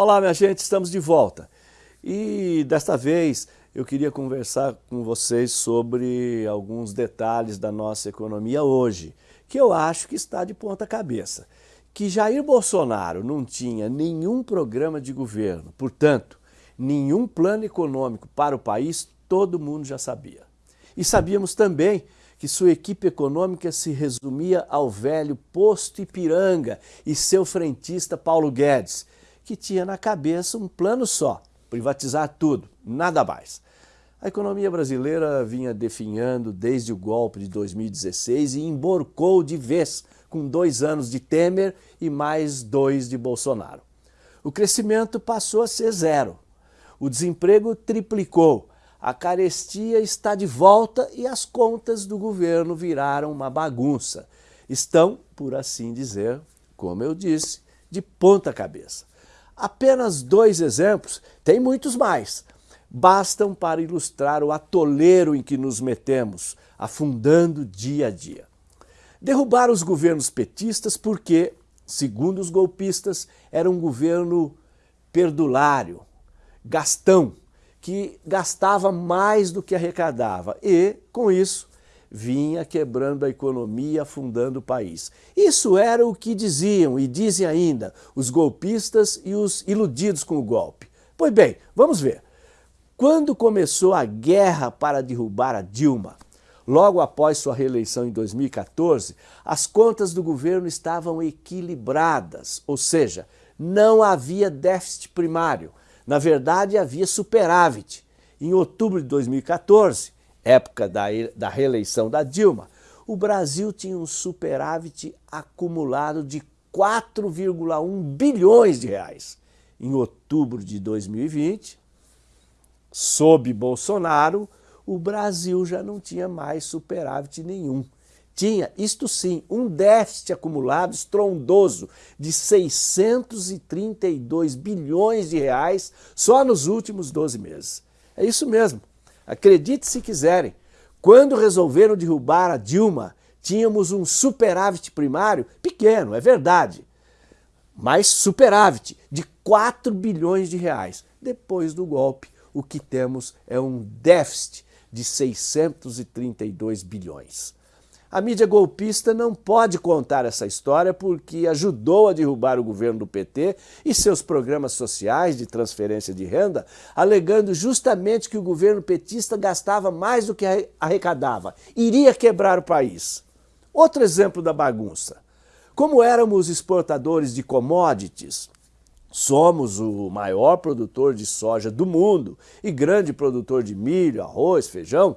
Olá, minha gente, estamos de volta. E desta vez eu queria conversar com vocês sobre alguns detalhes da nossa economia hoje, que eu acho que está de ponta cabeça. Que Jair Bolsonaro não tinha nenhum programa de governo, portanto, nenhum plano econômico para o país, todo mundo já sabia. E sabíamos também que sua equipe econômica se resumia ao velho Posto Ipiranga e seu frentista Paulo Guedes, que tinha na cabeça um plano só, privatizar tudo, nada mais. A economia brasileira vinha definhando desde o golpe de 2016 e emborcou de vez com dois anos de Temer e mais dois de Bolsonaro. O crescimento passou a ser zero. O desemprego triplicou. A carestia está de volta e as contas do governo viraram uma bagunça. Estão, por assim dizer, como eu disse, de ponta cabeça. Apenas dois exemplos, tem muitos mais, bastam para ilustrar o atoleiro em que nos metemos, afundando dia a dia. Derrubar os governos petistas porque, segundo os golpistas, era um governo perdulário, gastão, que gastava mais do que arrecadava e, com isso, vinha quebrando a economia, afundando o país. Isso era o que diziam e dizem ainda os golpistas e os iludidos com o golpe. Pois bem, vamos ver. Quando começou a guerra para derrubar a Dilma, logo após sua reeleição em 2014, as contas do governo estavam equilibradas, ou seja, não havia déficit primário. Na verdade, havia superávit. Em outubro de 2014, época da, da reeleição da Dilma, o Brasil tinha um superávit acumulado de 4,1 bilhões de reais. Em outubro de 2020, sob Bolsonaro, o Brasil já não tinha mais superávit nenhum. Tinha, isto sim, um déficit acumulado estrondoso de 632 bilhões de reais só nos últimos 12 meses. É isso mesmo. Acredite se quiserem, quando resolveram derrubar a Dilma, tínhamos um superávit primário pequeno, é verdade, mas superávit de 4 bilhões de reais. Depois do golpe, o que temos é um déficit de 632 bilhões. A mídia golpista não pode contar essa história porque ajudou a derrubar o governo do PT e seus programas sociais de transferência de renda, alegando justamente que o governo petista gastava mais do que arrecadava, iria quebrar o país. Outro exemplo da bagunça. Como éramos exportadores de commodities, somos o maior produtor de soja do mundo e grande produtor de milho, arroz, feijão,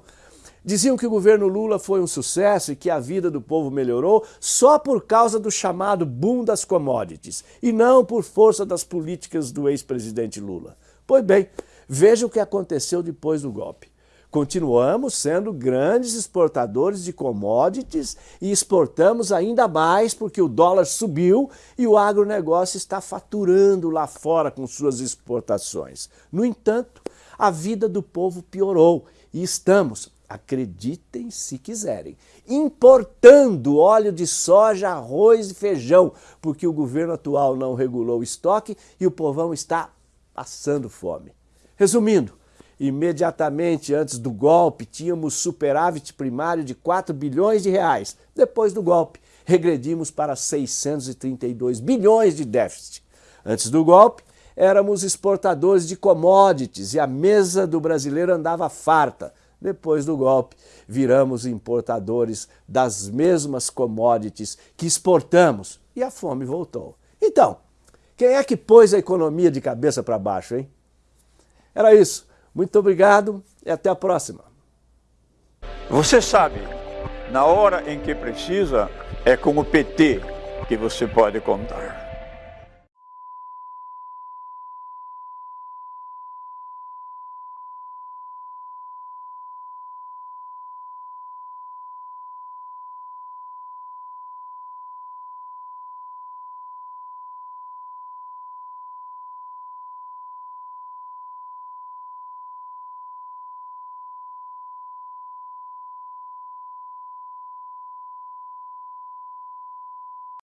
Diziam que o governo Lula foi um sucesso e que a vida do povo melhorou só por causa do chamado boom das commodities e não por força das políticas do ex-presidente Lula. Pois bem, veja o que aconteceu depois do golpe. Continuamos sendo grandes exportadores de commodities e exportamos ainda mais porque o dólar subiu e o agronegócio está faturando lá fora com suas exportações. No entanto, a vida do povo piorou e estamos acreditem se quiserem, importando óleo de soja, arroz e feijão, porque o governo atual não regulou o estoque e o povão está passando fome. Resumindo, imediatamente antes do golpe tínhamos superávit primário de 4 bilhões de reais. Depois do golpe, regredimos para 632 bilhões de déficit. Antes do golpe, éramos exportadores de commodities e a mesa do brasileiro andava farta. Depois do golpe, viramos importadores das mesmas commodities que exportamos e a fome voltou. Então, quem é que pôs a economia de cabeça para baixo, hein? Era isso. Muito obrigado e até a próxima. Você sabe, na hora em que precisa, é com o PT que você pode contar.